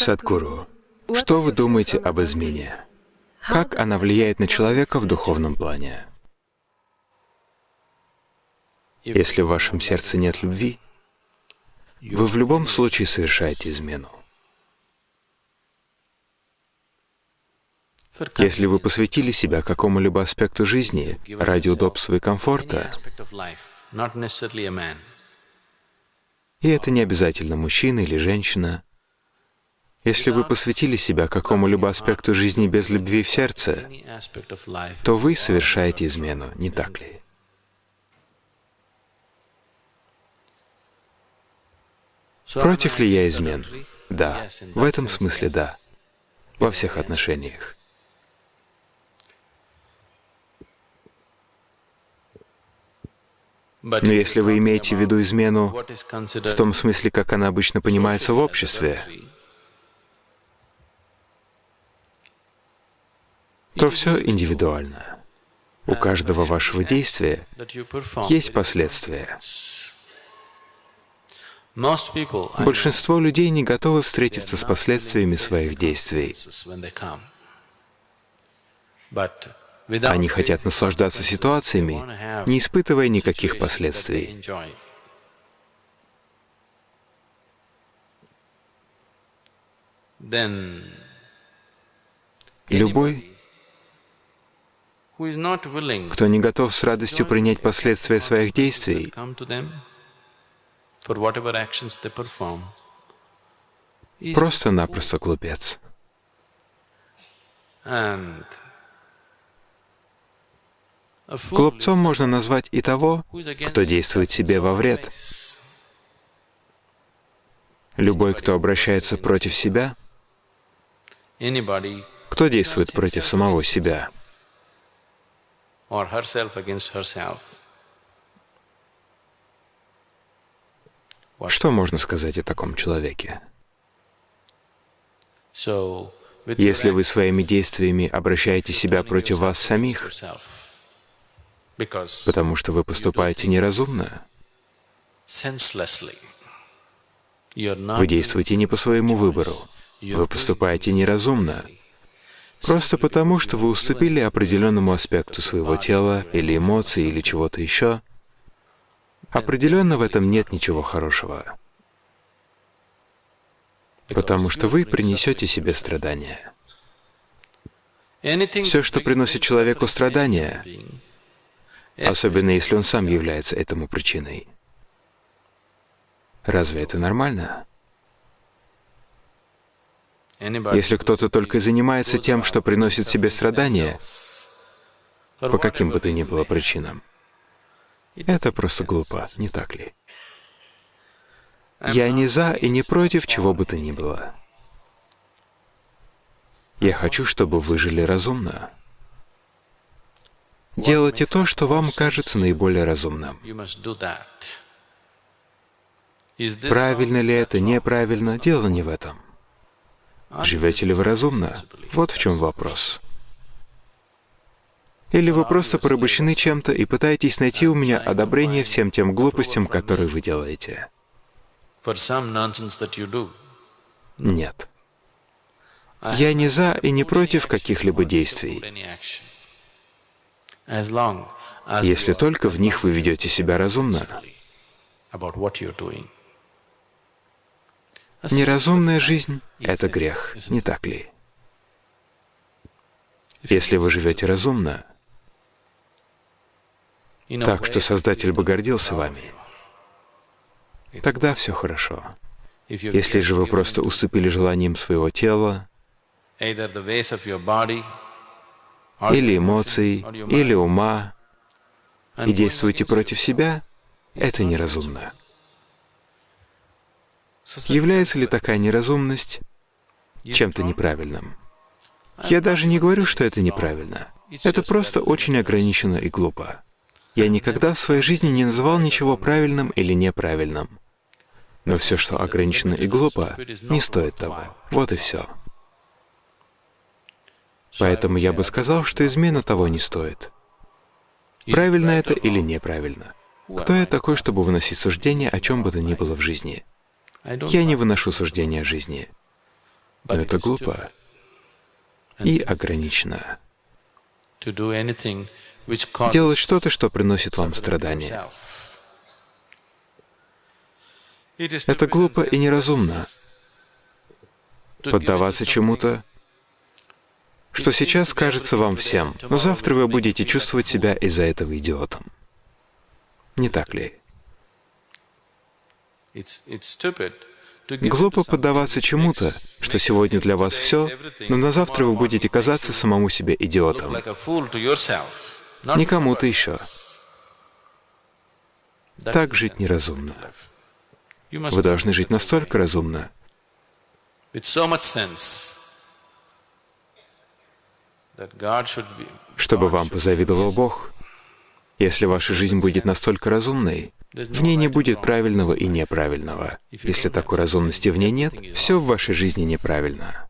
Садхгуру, что вы думаете об измене? Как она влияет на человека в духовном плане? Если в вашем сердце нет любви, вы в любом случае совершаете измену. Если вы посвятили себя какому-либо аспекту жизни ради удобства и комфорта, и это не обязательно мужчина или женщина, если вы посвятили себя какому-либо аспекту жизни без любви в сердце, то вы совершаете измену, не так ли? Против ли я измен? Да. В этом смысле да. Во всех отношениях. Но если вы имеете в виду измену в том смысле, как она обычно понимается в обществе, то все индивидуально. У каждого вашего действия есть последствия. Большинство людей не готовы встретиться с последствиями своих действий. Они хотят наслаждаться ситуациями, не испытывая никаких последствий. Любой, кто не готов с радостью принять последствия своих действий, просто-напросто глупец. Глупцом можно назвать и того, кто действует себе во вред. Любой, кто обращается против себя, кто действует против самого себя, что можно сказать о таком человеке? Если вы своими действиями обращаете себя против вас самих, потому что вы поступаете неразумно. Вы действуете не по своему выбору, вы поступаете неразумно, просто потому, что вы уступили определенному аспекту своего тела или эмоций или чего-то еще. Определенно в этом нет ничего хорошего, потому что вы принесете себе страдания. Все, что приносит человеку страдания, особенно если он сам является этому причиной. Разве это нормально? Если кто-то только занимается тем, что приносит себе страдания, по каким бы то ни было причинам, это просто глупо, не так ли? Я не за и не против чего бы то ни было. Я хочу, чтобы вы жили разумно. Делайте то, что вам кажется наиболее разумным. Правильно ли это, неправильно, дело не в этом. Живете ли вы разумно? Вот в чем вопрос. Или вы просто порабощены чем-то и пытаетесь найти у меня одобрение всем тем глупостям, которые вы делаете? Нет. Я не за и не против каких-либо действий если только в них вы ведете себя разумно. Неразумная жизнь — это грех, не так ли? Если вы живете разумно, так что Создатель бы гордился вами, тогда все хорошо. Если же вы просто уступили желаниям своего тела, или эмоций, или ума, и действуете против себя, это неразумно. Является ли такая неразумность чем-то неправильным? Я даже не говорю, что это неправильно. Это просто очень ограничено и глупо. Я никогда в своей жизни не называл ничего правильным или неправильным. Но все, что ограничено и глупо, не стоит того. Вот и все. Поэтому я бы сказал, что измена того не стоит. Правильно это или неправильно? Кто я такой, чтобы выносить суждение о чем бы то ни было в жизни? Я не выношу суждения жизни. Но это глупо и ограничено. Делать что-то, что приносит вам страдания. Это глупо и неразумно. Поддаваться чему-то, что сейчас кажется вам всем, но завтра вы будете чувствовать себя из-за этого идиотом. Не так ли? Глупо поддаваться чему-то, что сегодня для вас все, но на завтра вы будете казаться самому себе идиотом. Не кому-то еще. Так жить неразумно. Вы должны жить настолько разумно, чтобы вам позавидовал Бог. Если ваша жизнь будет настолько разумной, в ней не будет правильного и неправильного. Если такой разумности в ней нет, все в вашей жизни неправильно.